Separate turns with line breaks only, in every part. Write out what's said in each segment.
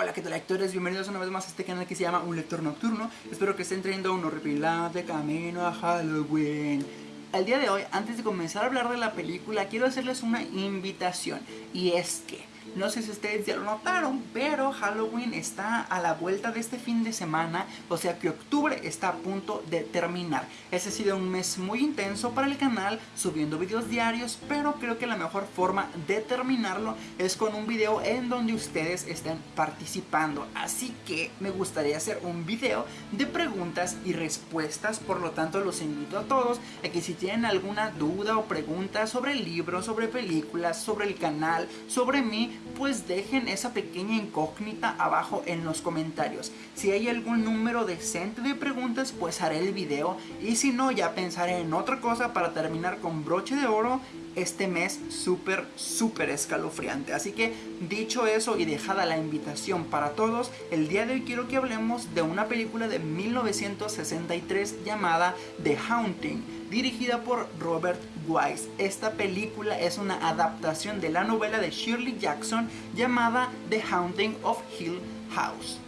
Hola, ¿qué tal lectores? Bienvenidos una vez más a este canal que se llama Un Lector Nocturno Espero que estén trayendo un horripilante camino a Halloween El día de hoy, antes de comenzar a hablar de la película, quiero hacerles una invitación Y es que no sé si ustedes ya lo notaron, pero Halloween está a la vuelta de este fin de semana, o sea que octubre está a punto de terminar. Ese ha sido un mes muy intenso para el canal, subiendo videos diarios, pero creo que la mejor forma de terminarlo es con un video en donde ustedes estén participando. Así que me gustaría hacer un video de preguntas y respuestas, por lo tanto los invito a todos a que si tienen alguna duda o pregunta sobre el libro, sobre películas, sobre el canal, sobre mí, pues dejen esa pequeña incógnita abajo en los comentarios. Si hay algún número decente de preguntas, pues haré el video. Y si no, ya pensaré en otra cosa para terminar con broche de oro este mes súper, súper escalofriante. Así que dicho eso y dejada la invitación para todos, el día de hoy quiero que hablemos de una película de 1963 llamada The Haunting dirigida por Robert Wise. Esta película es una adaptación de la novela de Shirley Jackson llamada The Haunting of Hill House.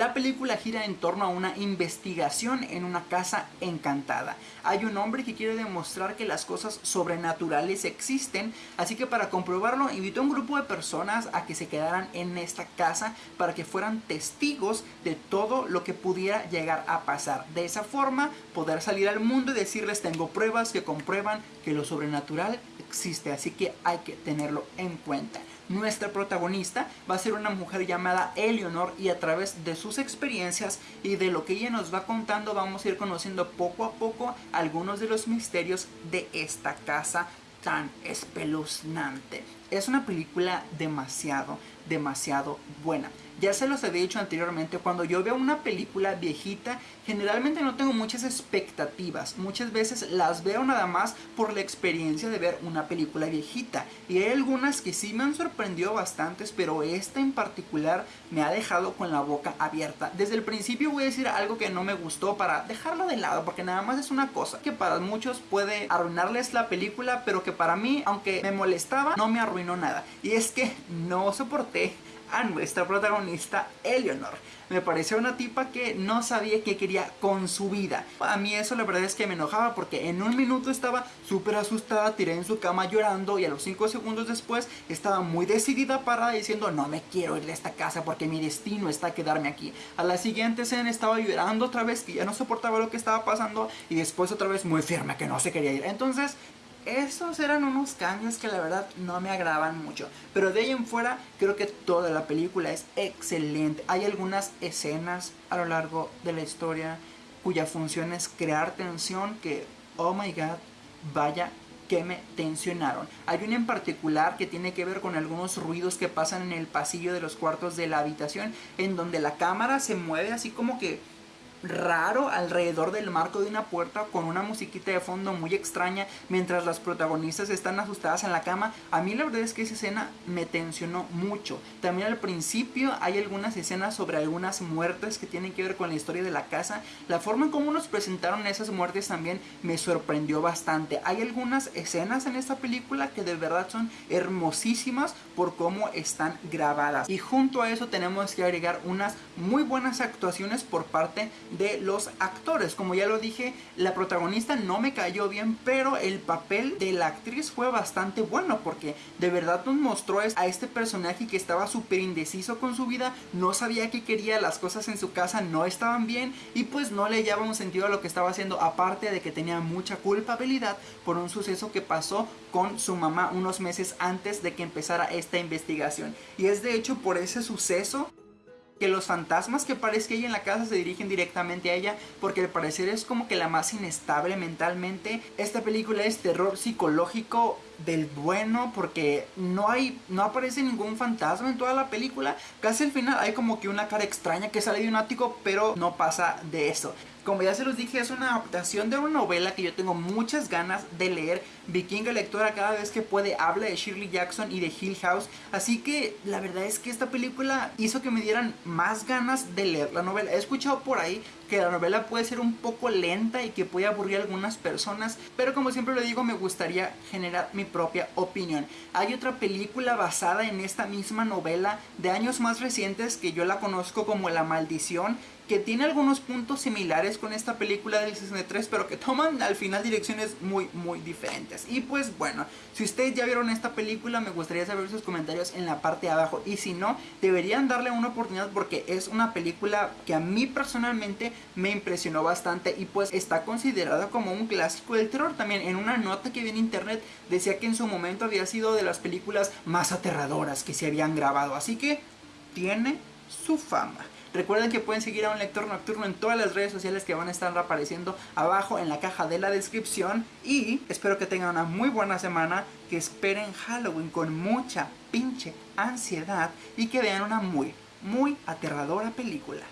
La película gira en torno a una investigación en una casa encantada. Hay un hombre que quiere demostrar que las cosas sobrenaturales existen, así que para comprobarlo invitó a un grupo de personas a que se quedaran en esta casa para que fueran testigos de todo lo que pudiera llegar a pasar. De esa forma poder salir al mundo y decirles tengo pruebas que comprueban que lo sobrenatural existe, así que hay que tenerlo en cuenta. Nuestra protagonista va a ser una mujer llamada Eleanor y a través de sus experiencias y de lo que ella nos va contando vamos a ir conociendo poco a poco algunos de los misterios de esta casa tan espeluznante. Es una película demasiado, demasiado buena. Ya se los he dicho anteriormente, cuando yo veo una película viejita, generalmente no tengo muchas expectativas. Muchas veces las veo nada más por la experiencia de ver una película viejita. Y hay algunas que sí me han sorprendido bastantes, pero esta en particular me ha dejado con la boca abierta. Desde el principio voy a decir algo que no me gustó para dejarlo de lado, porque nada más es una cosa que para muchos puede arruinarles la película, pero que para mí, aunque me molestaba, no me arruinó nada. Y es que no soporté a nuestra protagonista Eleanor. Me pareció una tipa que no sabía qué quería con su vida. A mí eso la verdad es que me enojaba porque en un minuto estaba súper asustada, tiré en su cama llorando y a los 5 segundos después estaba muy decidida para diciendo no me quiero ir de esta casa porque mi destino está quedarme aquí. A la siguiente escena estaba llorando otra vez que ya no soportaba lo que estaba pasando y después otra vez muy firme que no se quería ir. Entonces esos eran unos cambios que la verdad no me agradaban mucho. Pero de ahí en fuera creo que toda la película es excelente. Hay algunas escenas a lo largo de la historia cuya función es crear tensión que, oh my god, vaya que me tensionaron. Hay una en particular que tiene que ver con algunos ruidos que pasan en el pasillo de los cuartos de la habitación en donde la cámara se mueve así como que raro alrededor del marco de una puerta con una musiquita de fondo muy extraña mientras las protagonistas están asustadas en la cama. A mí la verdad es que esa escena me tensionó mucho. También al principio hay algunas escenas sobre algunas muertes que tienen que ver con la historia de la casa. La forma en cómo nos presentaron esas muertes también me sorprendió bastante. Hay algunas escenas en esta película que de verdad son hermosísimas por cómo están grabadas. Y junto a eso tenemos que agregar unas muy buenas actuaciones por parte de los actores. Como ya lo dije, la protagonista no me cayó bien, pero el papel de la actriz fue bastante bueno porque de verdad nos mostró a este personaje que estaba súper indeciso con su vida, no sabía qué quería, las cosas en su casa no estaban bien y pues no le llevaba un sentido a lo que estaba haciendo, aparte de que tenía mucha culpabilidad por un suceso que pasó con su mamá unos meses antes de que empezara esta investigación. Y es de hecho por ese suceso que los fantasmas que parezca ella en la casa se dirigen directamente a ella porque al parecer es como que la más inestable mentalmente. Esta película es terror psicológico del bueno porque no hay no aparece ningún fantasma en toda la película. Casi al final hay como que una cara extraña que sale de un ático, pero no pasa de eso. Como ya se los dije, es una adaptación de una novela que yo tengo muchas ganas de leer. Vikinga lectora cada vez que puede habla de Shirley Jackson y de Hill House. Así que la verdad es que esta película hizo que me dieran más ganas de leer la novela. He escuchado por ahí que la novela puede ser un poco lenta y que puede aburrir a algunas personas, pero como siempre lo digo, me gustaría generar mi propia opinión. Hay otra película basada en esta misma novela de años más recientes que yo la conozco como La Maldición, que tiene algunos puntos similares con esta película del 63, pero que toman al final direcciones muy, muy diferentes. Y pues bueno, si ustedes ya vieron esta película, me gustaría saber sus comentarios en la parte de abajo. Y si no, deberían darle una oportunidad porque es una película que a mí personalmente me impresionó bastante y pues está considerada como un clásico del terror. También en una nota que vi en internet decía que en su momento había sido de las películas más aterradoras que se habían grabado. Así que tiene su fama. Recuerden que pueden seguir a un lector nocturno en todas las redes sociales que van a estar apareciendo abajo en la caja de la descripción. Y espero que tengan una muy buena semana, que esperen Halloween con mucha pinche ansiedad y que vean una muy, muy aterradora película.